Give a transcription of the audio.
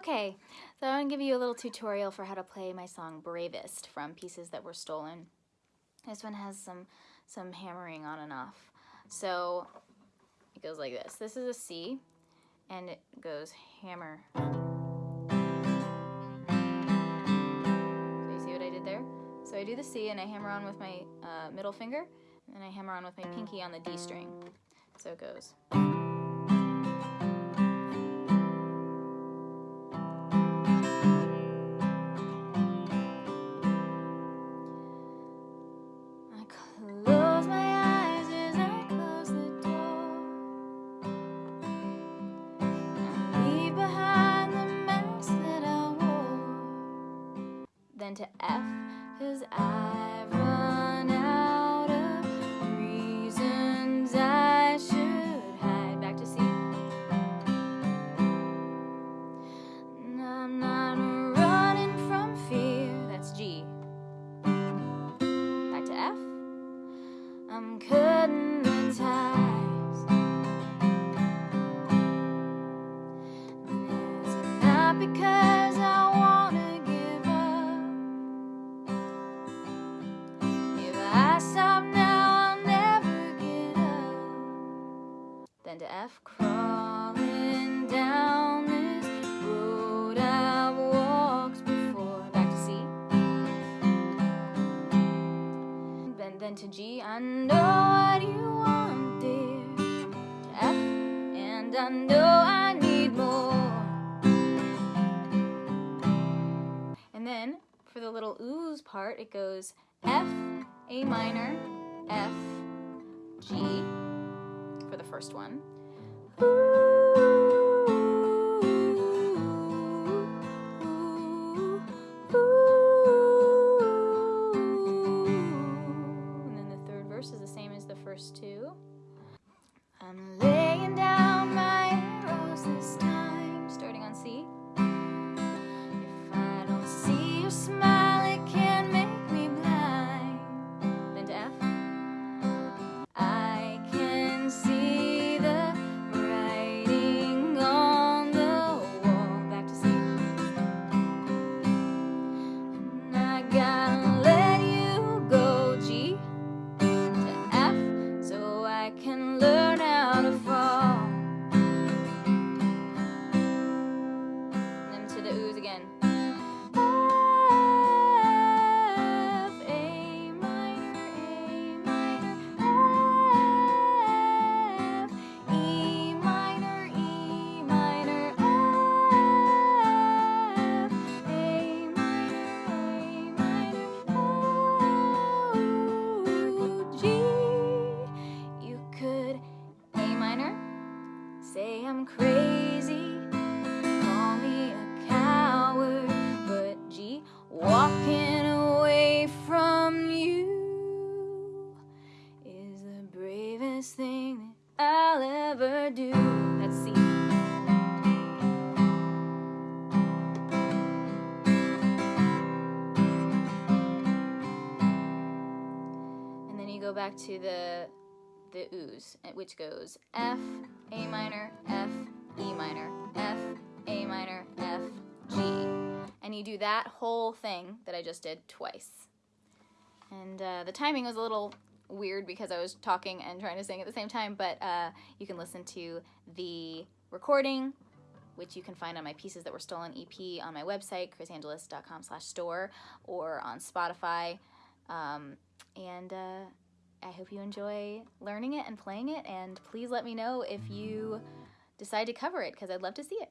Okay, so I'm gonna give you a little tutorial for how to play my song Bravest from Pieces That Were Stolen. This one has some, some hammering on and off. So it goes like this. This is a C, and it goes hammer. So you see what I did there? So I do the C and I hammer on with my uh, middle finger, and I hammer on with my pinky on the D string. So it goes. To F, cause I've run out of reasons I should hide. Back to C. And I'm not running from fear, that's G. Back to F. I'm cutting the ties. And it's not because I to F, crawling down this road I've walked before. Back to C. Then, then to G, I know what you want, dear. To F, and I know I need more. And then, for the little ooze part, it goes F, A minor, F, G, for the first one. And then the third verse is the same as the first two. I'm laying down my arrows this I'm crazy, call me a coward, but gee, walking away from you is the bravest thing that I'll ever do. Let's see. And then you go back to the the ooze, which goes F, A minor, F, E minor, F, A minor, F, G. And you do that whole thing that I just did twice. And uh, the timing was a little weird because I was talking and trying to sing at the same time, but uh, you can listen to the recording, which you can find on my Pieces That Were Stolen EP on my website, krisangelis.com slash store, or on Spotify. Um, and uh, I hope you enjoy learning it and playing it, and please let me know if you decide to cover it because I'd love to see it.